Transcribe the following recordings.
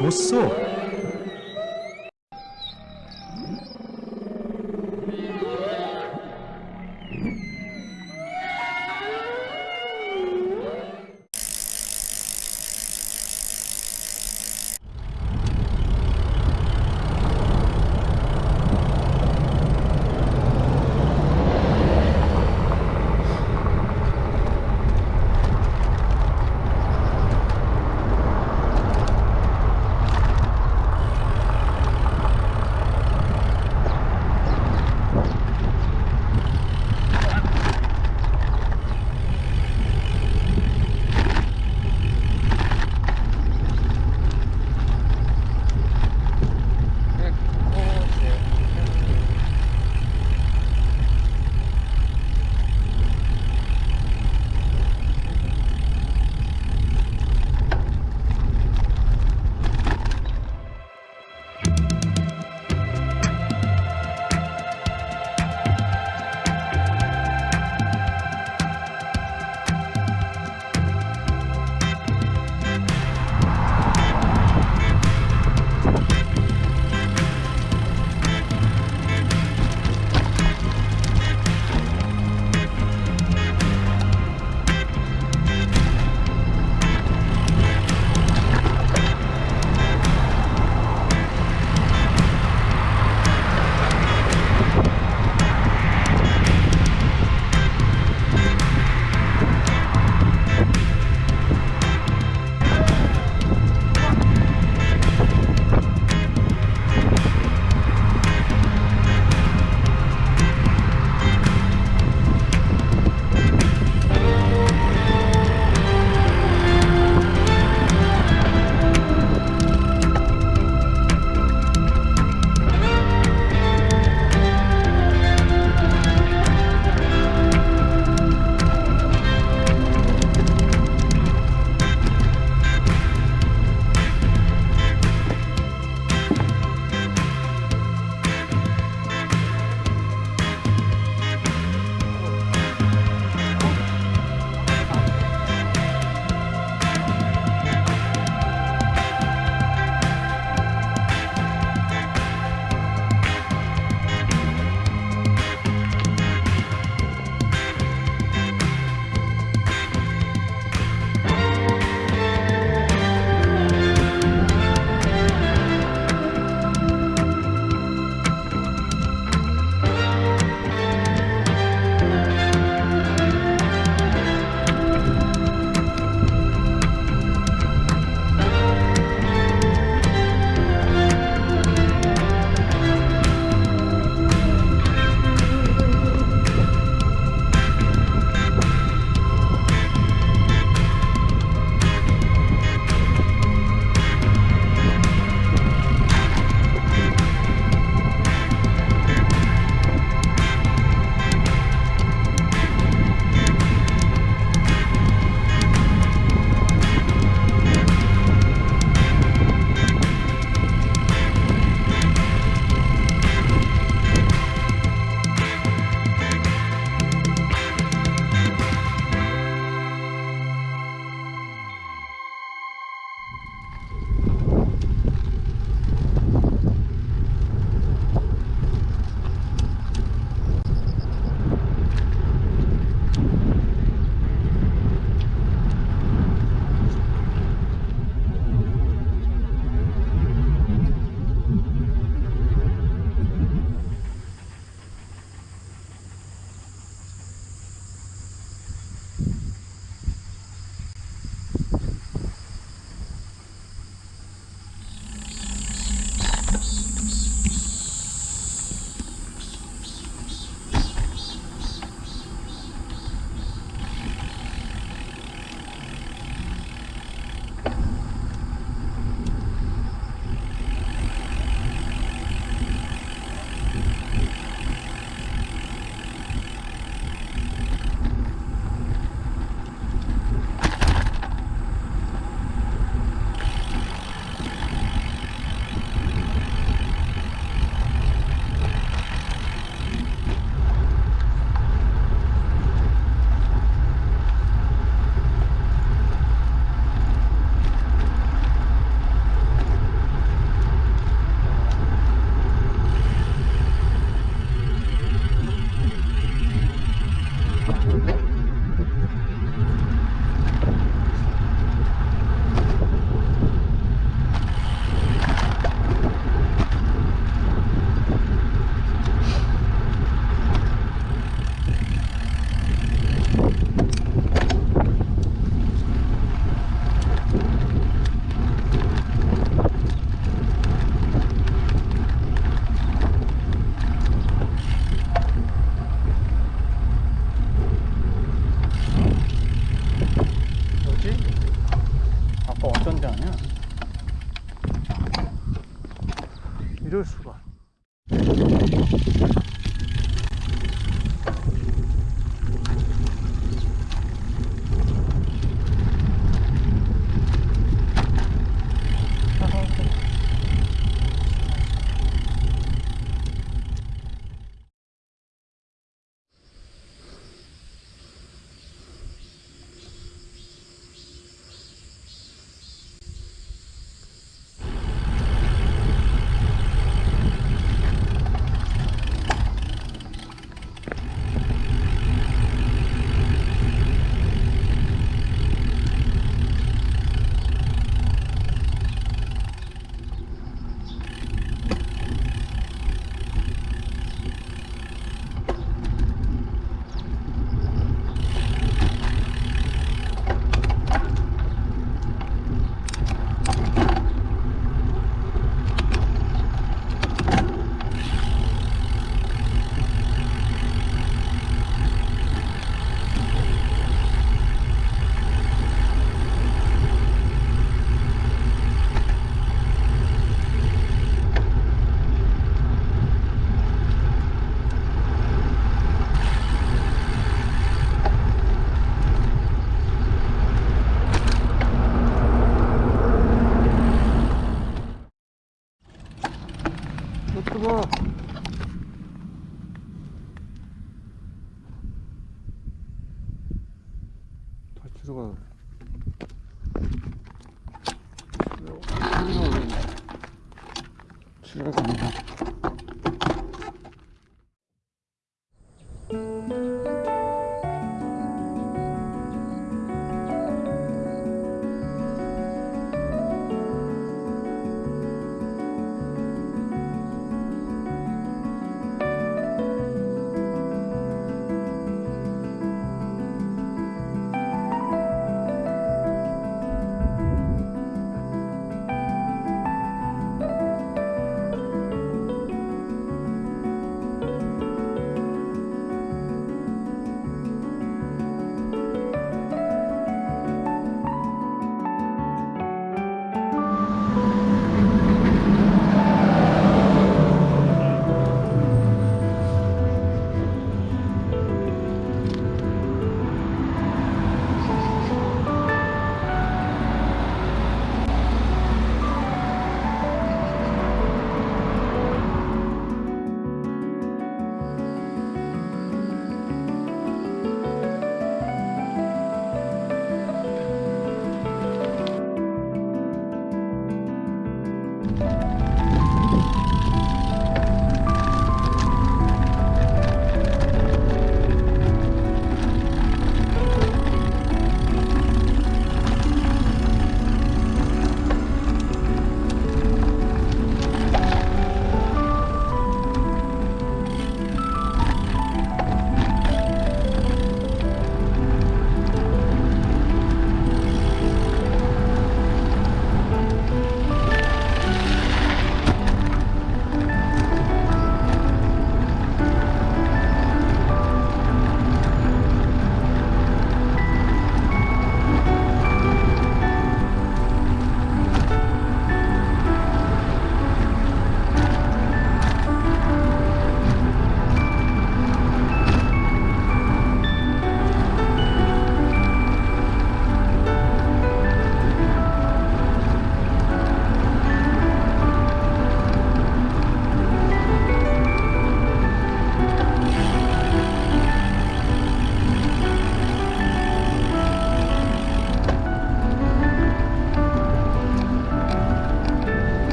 出色。 아니야 이럴 수가.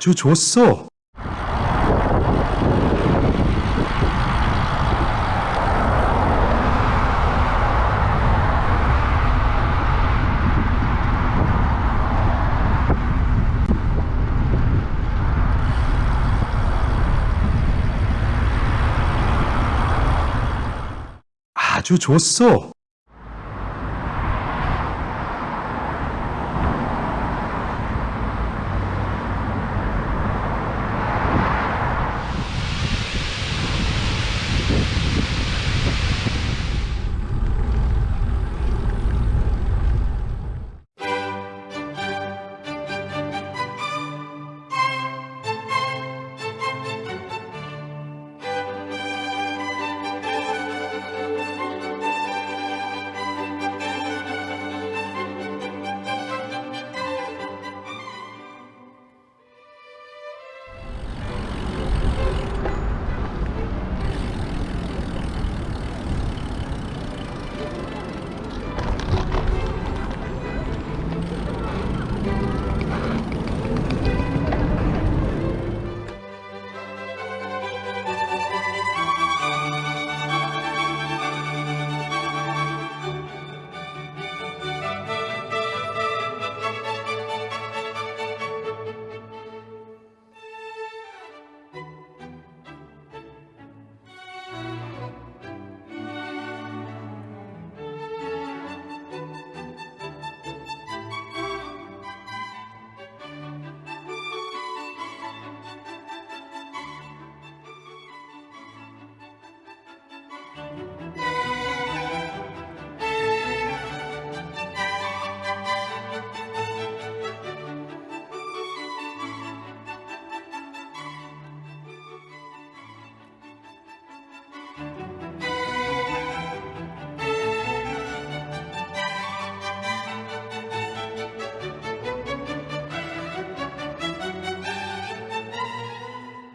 아주 좋소. 아주 좋소.